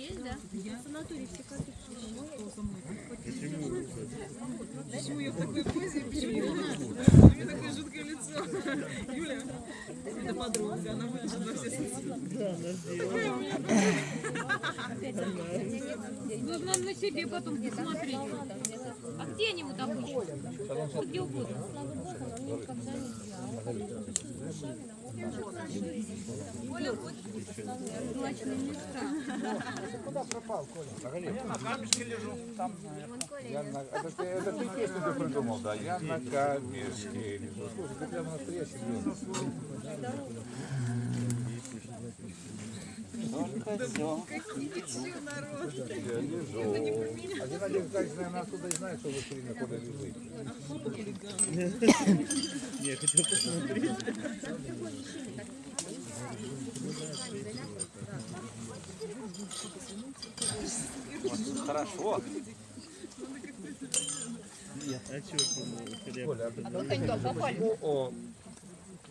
Есть, да? Санаторий все коты. Почему я в такой позе? Почему? У меня такое жуткое лицо. Юля, это подруга, она выложит во все соцсети. Нужно на себе потом посмотреть. А где они вот обычно? Где угодно. Злачные места. Я на камешке лежу. Там, я на... это, ты, это песню ты придумал, да? Я на камешке лежу. Слушай, ты прямо настоящий лежу. Я лежу. Один Витальевич, наверное, оттуда и знает, что вы все время куда лежите. Хорошо. Коля, а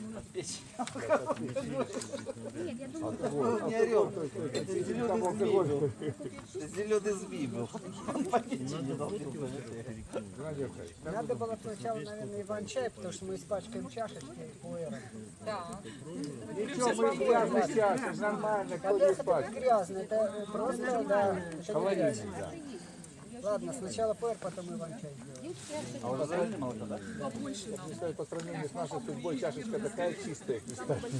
Смотрите, Не орел. Это зеленый змей. Зеленый змей был. Он не дал. Надо было сначала, наверное, иван-чай, потому что мы испачкаем чашечки пуэром. Ничего, мы грязно сейчас, это нормально, кто не Это грязно, это просто, да, это Холодильник, да. Ладно, сначала пуэр, потом иван-чай сделаем. А уже заварили молоко, да? Если по сравнению с нашей судьбой чашечка такая чистая, кстати.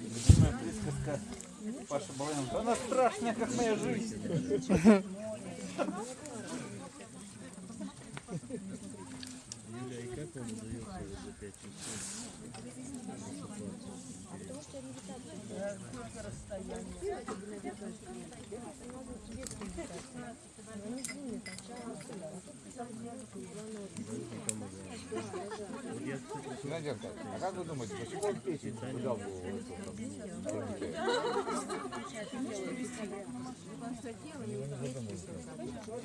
Любимая присказка Паша Балаянова. Она страшная, как моя жизнь. потом удается уже 5 часов. А потому что реабилитация. Сколько расстояние? Наденька, а как вы думаете, почему он печень туда в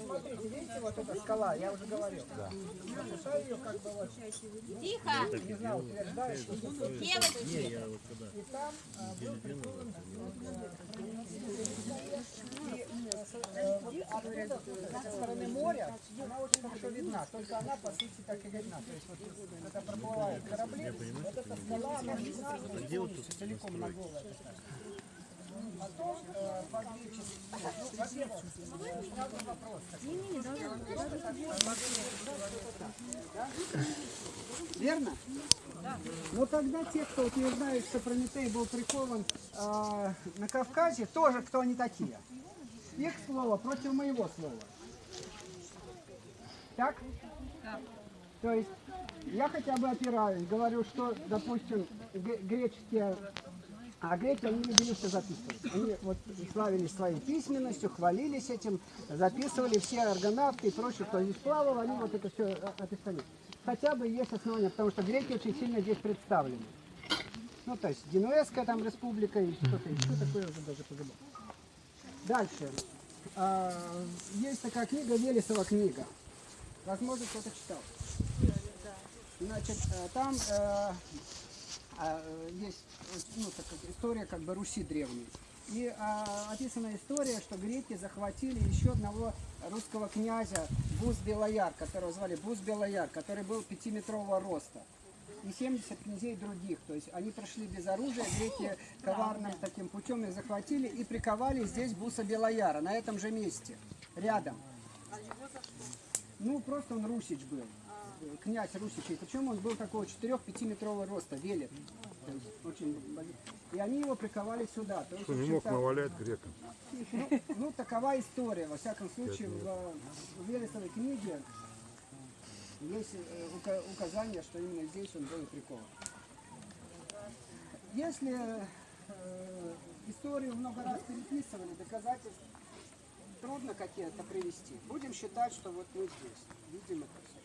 Смотрите, видите, вот эта скала, я уже говорил. Да. ее как бы вот, Тихо! не знаю, утверждаю, что Девочки! и там оттуда, со стороны моря, она очень хорошо видна, только она по сути так и видна. То есть вот когда проплывают корабли, вот эта скала, она видна целиком на. Потом э, ну, во-первых, сразу вопрос. Верно? Но тогда те, кто утверждает, что Прометей был прикован э, на Кавказе, тоже кто они такие? Их слово против моего слова. Так? То есть я хотя бы опираюсь, говорю, что, допустим, греческие, а греки, они любили все записывать. Они вот славились своей письменностью, хвалились этим, записывали все аргонавты и прочее, кто здесь плавал, они вот это все описали. Хотя бы есть основания, потому что греки очень сильно здесь представлены. Ну, то есть Генуэзская там республика и что-то еще такое уже даже позабыл. Дальше. А, есть такая книга, Велесова книга. Возможно, кто-то читал. Значит, э, там э, а, есть ну, так история как бы Руси древней. И а, описана история, что греки захватили еще одного русского князя Бус Белояр, которого звали Бус Белояр, который был пятиметрового роста. И 70 князей других. То есть они прошли без оружия, греки коварным таким путем их захватили и приковали здесь Буса Белояра, на этом же месте, рядом. Ну, просто он русич был, князь русичей. Причем он был такого 4-5 метрового роста, велик. Очень. И они его приковали сюда. То есть, в Не мог навалять грекам. ну, ну, такова история. Во всяком случае, в, в Велесовой книге есть э, ука- указание, что именно здесь он был прикован. Если э, историю много раз переписывали, доказательств трудно какие-то привести. Будем считать, что вот мы здесь видим это все.